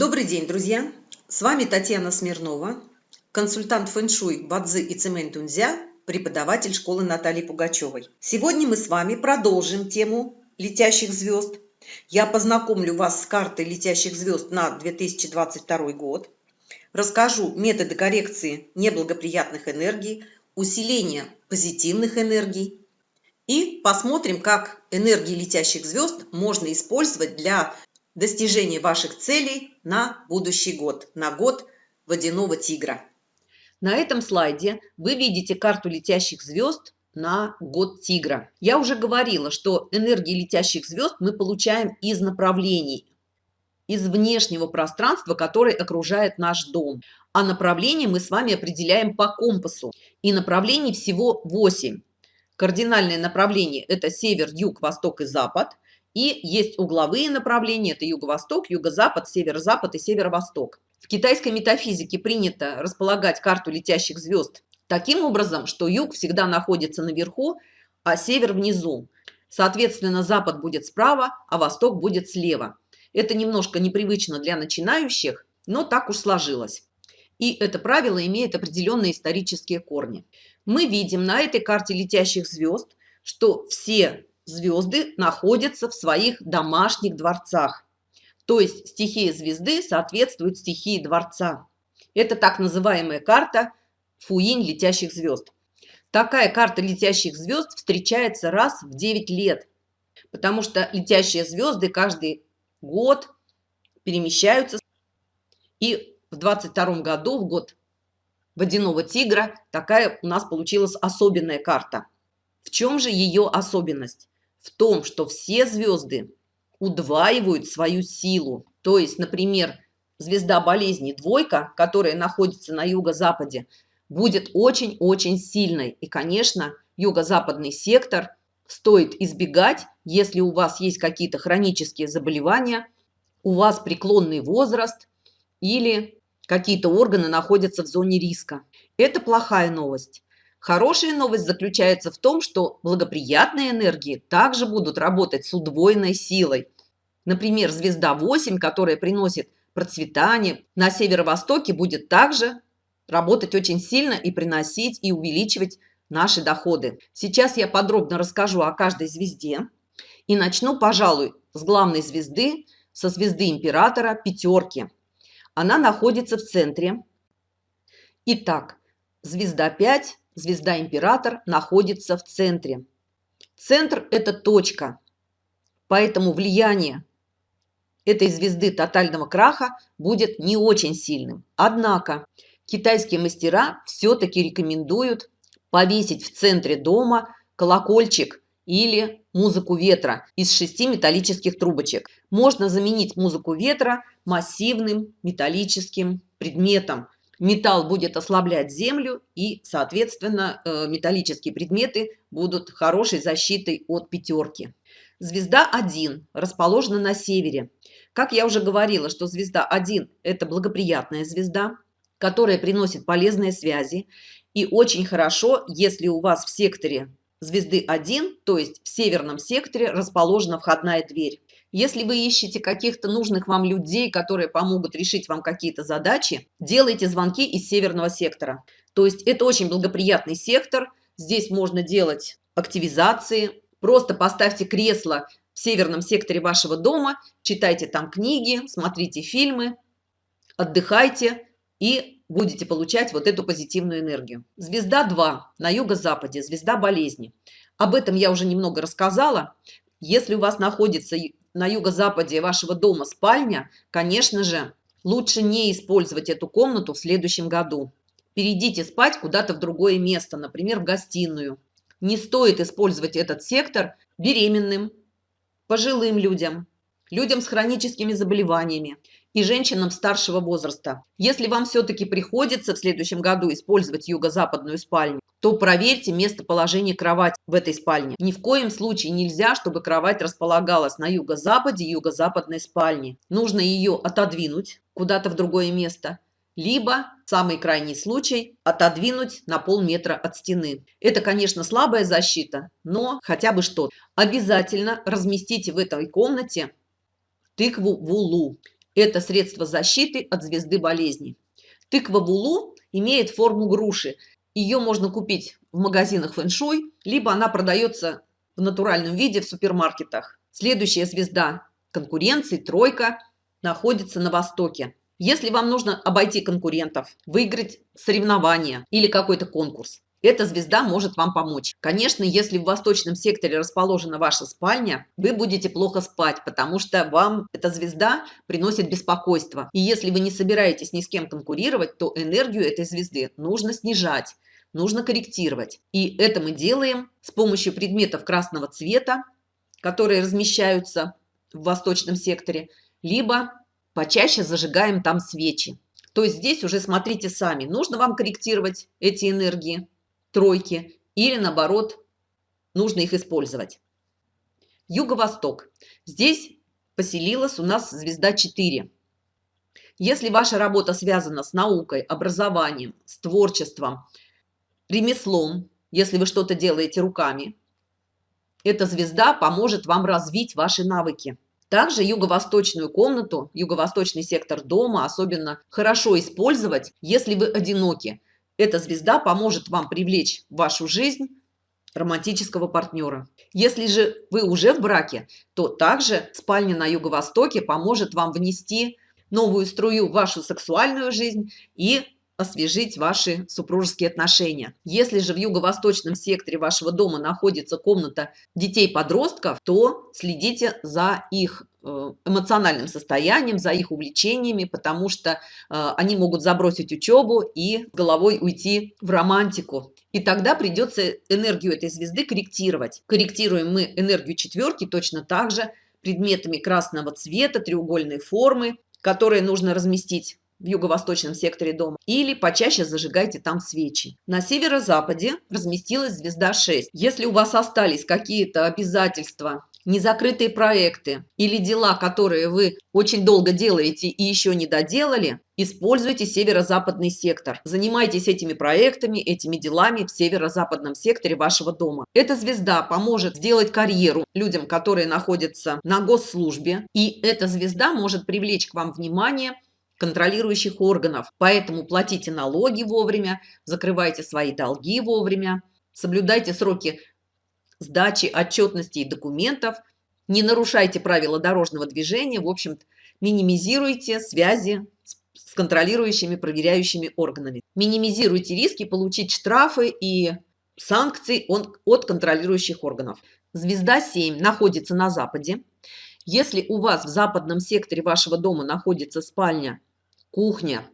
Добрый день, друзья! С вами Татьяна Смирнова, консультант фэн-шуй Бадзи и Цемэнь Тунзя, преподаватель школы Натальи Пугачевой. Сегодня мы с вами продолжим тему летящих звезд. Я познакомлю вас с картой летящих звезд на 2022 год, расскажу методы коррекции неблагоприятных энергий, усиления позитивных энергий и посмотрим, как энергии летящих звезд можно использовать для достижения ваших целей на будущий год, на год водяного тигра. На этом слайде вы видите карту летящих звезд на год тигра. Я уже говорила, что энергии летящих звезд мы получаем из направлений, из внешнего пространства, которое окружает наш дом. А направление мы с вами определяем по компасу. И направлений всего 8. Кардинальное направление – это север, юг, восток и запад. И есть угловые направления – это юго-восток, юго-запад, северо-запад и северо-восток. В китайской метафизике принято располагать карту летящих звезд таким образом, что юг всегда находится наверху, а север внизу. Соответственно, запад будет справа, а восток будет слева. Это немножко непривычно для начинающих, но так уж сложилось. И это правило имеет определенные исторические корни мы видим на этой карте летящих звезд, что все звезды находятся в своих домашних дворцах. То есть стихия звезды соответствует стихии дворца. Это так называемая карта Фуинь летящих звезд. Такая карта летящих звезд встречается раз в 9 лет, потому что летящие звезды каждый год перемещаются. И в 22 году, в год водяного тигра, такая у нас получилась особенная карта. В чем же ее особенность? В том, что все звезды удваивают свою силу. То есть, например, звезда болезни двойка, которая находится на юго-западе, будет очень-очень сильной. И, конечно, юго-западный сектор стоит избегать, если у вас есть какие-то хронические заболевания, у вас преклонный возраст или какие-то органы находятся в зоне риска. Это плохая новость. Хорошая новость заключается в том, что благоприятные энергии также будут работать с удвоенной силой. Например, звезда 8, которая приносит процветание, на северо-востоке будет также работать очень сильно и приносить и увеличивать наши доходы. Сейчас я подробно расскажу о каждой звезде и начну, пожалуй, с главной звезды, со звезды императора пятерки. Она находится в центре. Итак, звезда 5, звезда император находится в центре. Центр – это точка. Поэтому влияние этой звезды тотального краха будет не очень сильным. Однако китайские мастера все-таки рекомендуют повесить в центре дома колокольчик или музыку ветра из шести металлических трубочек. Можно заменить музыку ветра массивным металлическим предметом. Металл будет ослаблять землю и, соответственно, э, металлические предметы будут хорошей защитой от пятерки. Звезда 1 расположена на севере. Как я уже говорила, что звезда 1 – это благоприятная звезда, которая приносит полезные связи. И очень хорошо, если у вас в секторе звезды 1, то есть в северном секторе, расположена входная дверь. Если вы ищете каких-то нужных вам людей, которые помогут решить вам какие-то задачи, делайте звонки из северного сектора. То есть это очень благоприятный сектор. Здесь можно делать активизации. Просто поставьте кресло в северном секторе вашего дома, читайте там книги, смотрите фильмы, отдыхайте и будете получать вот эту позитивную энергию. Звезда 2 на юго-западе, звезда болезни. Об этом я уже немного рассказала. Если у вас находится на юго-западе вашего дома спальня, конечно же, лучше не использовать эту комнату в следующем году. Перейдите спать куда-то в другое место, например, в гостиную. Не стоит использовать этот сектор беременным, пожилым людям, людям с хроническими заболеваниями и женщинам старшего возраста. Если вам все-таки приходится в следующем году использовать юго-западную спальню, то проверьте местоположение кровати в этой спальне. Ни в коем случае нельзя, чтобы кровать располагалась на юго-западе юго-западной спальни. Нужно ее отодвинуть куда-то в другое место, либо, самый крайний случай, отодвинуть на полметра от стены. Это, конечно, слабая защита, но хотя бы что. Обязательно разместите в этой комнате тыкву вулу. Это средство защиты от звезды болезни. Тыква Вулу имеет форму груши. Ее можно купить в магазинах фэншуй, либо она продается в натуральном виде в супермаркетах. Следующая звезда конкуренции, тройка, находится на востоке. Если вам нужно обойти конкурентов, выиграть соревнования или какой-то конкурс, эта звезда может вам помочь. Конечно, если в восточном секторе расположена ваша спальня, вы будете плохо спать, потому что вам эта звезда приносит беспокойство. И если вы не собираетесь ни с кем конкурировать, то энергию этой звезды нужно снижать, нужно корректировать. И это мы делаем с помощью предметов красного цвета, которые размещаются в восточном секторе, либо почаще зажигаем там свечи. То есть здесь уже смотрите сами, нужно вам корректировать эти энергии тройки или наоборот нужно их использовать. Юго-восток. Здесь поселилась у нас звезда 4. Если ваша работа связана с наукой, образованием, с творчеством, ремеслом, если вы что-то делаете руками, эта звезда поможет вам развить ваши навыки. Также юго-восточную комнату, юго-восточный сектор дома особенно хорошо использовать, если вы одиноки. Эта звезда поможет вам привлечь в вашу жизнь романтического партнера. Если же вы уже в браке, то также спальня на юго-востоке поможет вам внести новую струю в вашу сексуальную жизнь и освежить ваши супружеские отношения. Если же в юго-восточном секторе вашего дома находится комната детей-подростков, то следите за их э, эмоциональным состоянием, за их увлечениями, потому что э, они могут забросить учебу и головой уйти в романтику. И тогда придется энергию этой звезды корректировать. Корректируем мы энергию четверки точно так же предметами красного цвета, треугольной формы, которые нужно разместить в юго-восточном секторе дома, или почаще зажигайте там свечи. На северо-западе разместилась звезда 6. Если у вас остались какие-то обязательства, незакрытые проекты или дела, которые вы очень долго делаете и еще не доделали, используйте северо-западный сектор. Занимайтесь этими проектами, этими делами в северо-западном секторе вашего дома. Эта звезда поможет сделать карьеру людям, которые находятся на госслужбе, и эта звезда может привлечь к вам внимание контролирующих органов. Поэтому платите налоги вовремя, закрывайте свои долги вовремя, соблюдайте сроки сдачи, отчетности и документов, не нарушайте правила дорожного движения, в общем минимизируйте связи с контролирующими, проверяющими органами. Минимизируйте риски получить штрафы и санкции от контролирующих органов. Звезда 7 находится на западе. Если у вас в западном секторе вашего дома находится спальня кухня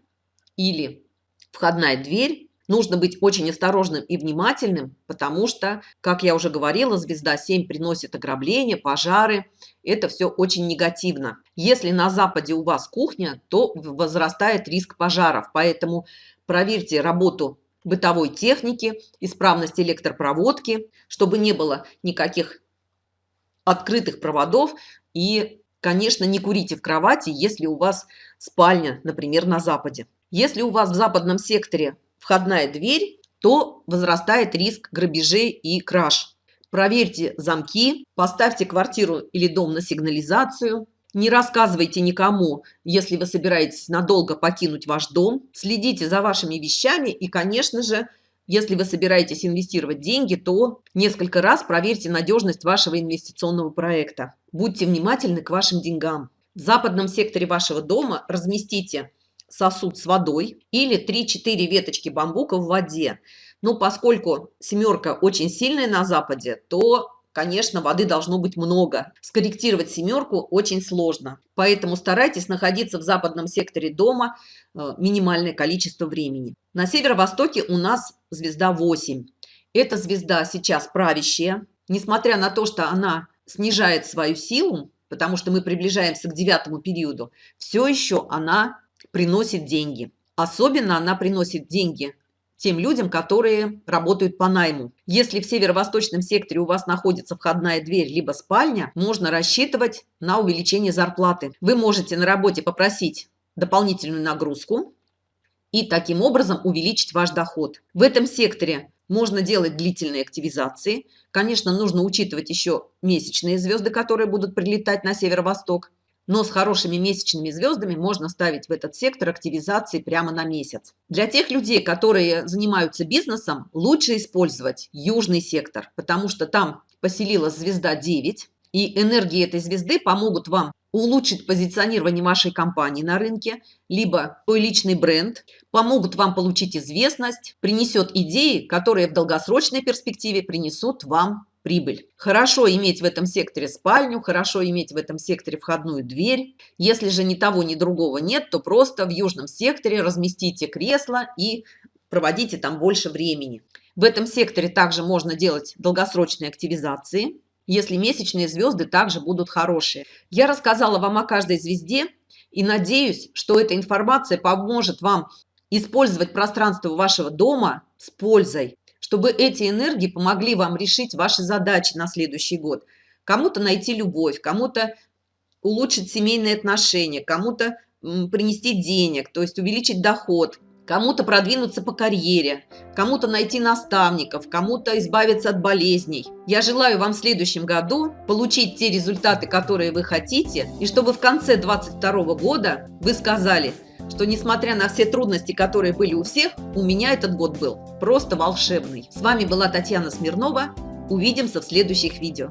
или входная дверь, нужно быть очень осторожным и внимательным, потому что, как я уже говорила, звезда 7 приносит ограбления, пожары. Это все очень негативно. Если на западе у вас кухня, то возрастает риск пожаров. Поэтому проверьте работу бытовой техники, исправность электропроводки, чтобы не было никаких открытых проводов и Конечно, не курите в кровати, если у вас спальня, например, на западе. Если у вас в западном секторе входная дверь, то возрастает риск грабежей и краж. Проверьте замки, поставьте квартиру или дом на сигнализацию, не рассказывайте никому, если вы собираетесь надолго покинуть ваш дом. Следите за вашими вещами и, конечно же, если вы собираетесь инвестировать деньги, то несколько раз проверьте надежность вашего инвестиционного проекта. Будьте внимательны к вашим деньгам. В западном секторе вашего дома разместите сосуд с водой или 3-4 веточки бамбука в воде. Но поскольку семерка очень сильная на западе, то конечно, воды должно быть много. Скорректировать семерку очень сложно. Поэтому старайтесь находиться в западном секторе дома э, минимальное количество времени. На северо-востоке у нас звезда 8. Эта звезда сейчас правящая. Несмотря на то, что она снижает свою силу, потому что мы приближаемся к девятому периоду, все еще она приносит деньги. Особенно она приносит деньги тем людям, которые работают по найму. Если в северо-восточном секторе у вас находится входная дверь либо спальня, можно рассчитывать на увеличение зарплаты. Вы можете на работе попросить дополнительную нагрузку и таким образом увеличить ваш доход. В этом секторе можно делать длительные активизации. Конечно, нужно учитывать еще месячные звезды, которые будут прилетать на северо-восток. Но с хорошими месячными звездами можно ставить в этот сектор активизации прямо на месяц. Для тех людей, которые занимаются бизнесом, лучше использовать южный сектор, потому что там поселилась звезда 9, и энергии этой звезды помогут вам улучшить позиционирование вашей компании на рынке, либо свой личный бренд, помогут вам получить известность, принесет идеи, которые в долгосрочной перспективе принесут вам прибыль. Хорошо иметь в этом секторе спальню, хорошо иметь в этом секторе входную дверь. Если же ни того, ни другого нет, то просто в южном секторе разместите кресло и проводите там больше времени. В этом секторе также можно делать долгосрочные активизации, если месячные звезды также будут хорошие. Я рассказала вам о каждой звезде и надеюсь, что эта информация поможет вам использовать пространство вашего дома с пользой чтобы эти энергии помогли вам решить ваши задачи на следующий год. Кому-то найти любовь, кому-то улучшить семейные отношения, кому-то принести денег, то есть увеличить доход, кому-то продвинуться по карьере, кому-то найти наставников, кому-то избавиться от болезней. Я желаю вам в следующем году получить те результаты, которые вы хотите, и чтобы в конце 2022 года вы сказали – что несмотря на все трудности, которые были у всех, у меня этот год был просто волшебный. С вами была Татьяна Смирнова. Увидимся в следующих видео.